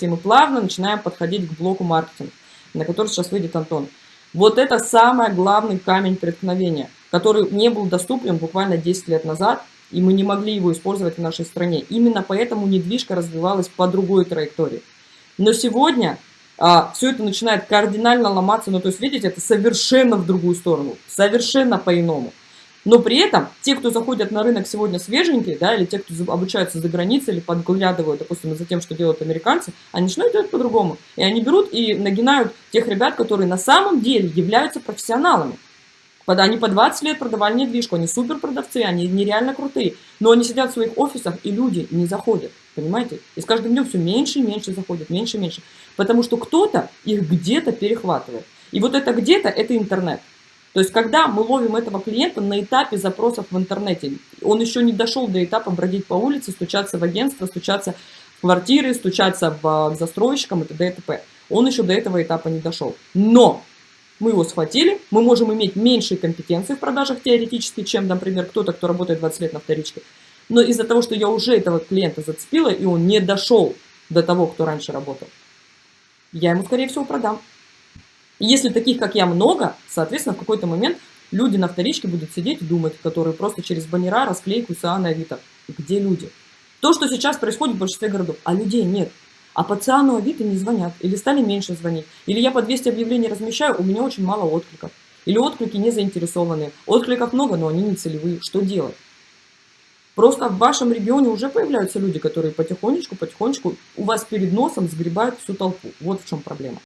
Смотрите, мы плавно начинаем подходить к блоку маркетинга, на который сейчас выйдет Антон. Вот это самый главный камень преткновения, который не был доступен буквально 10 лет назад, и мы не могли его использовать в нашей стране. Именно поэтому недвижка развивалась по другой траектории. Но сегодня а, все это начинает кардинально ломаться, ну то есть видите, это совершенно в другую сторону, совершенно по-иному. Но при этом те, кто заходят на рынок сегодня свеженькие, да, или те, кто обучаются за границей, или подглядывают, допустим, за тем, что делают американцы, они начинают делать по-другому. И они берут и нагинают тех ребят, которые на самом деле являются профессионалами. Они по 20 лет продавали недвижку, они супер продавцы, они нереально крутые. Но они сидят в своих офисах, и люди не заходят, понимаете? И с каждым днем все меньше и меньше заходят, меньше и меньше. Потому что кто-то их где-то перехватывает. И вот это где-то, это интернет. То есть, когда мы ловим этого клиента на этапе запросов в интернете, он еще не дошел до этапа бродить по улице, стучаться в агентство, стучаться в квартиры, стучаться в, к застройщикам и т.д. и т.п. Он еще до этого этапа не дошел. Но мы его схватили, мы можем иметь меньшие компетенции в продажах теоретически, чем, например, кто-то, кто работает 20 лет на вторичке. Но из-за того, что я уже этого клиента зацепила, и он не дошел до того, кто раньше работал, я ему, скорее всего, продам. И если таких, как я, много, соответственно, в какой-то момент люди на вторичке будут сидеть и думать, которые просто через баннера, расклейку, СА на Авито. Где люди? То, что сейчас происходит в большинстве городов, а людей нет. А по ЦИАНу Авито не звонят, или стали меньше звонить. Или я по 200 объявлений размещаю, у меня очень мало откликов. Или отклики не заинтересованные. Откликов много, но они не целевые. Что делать? Просто в вашем регионе уже появляются люди, которые потихонечку, потихонечку у вас перед носом сгребают всю толпу. Вот в чем проблема.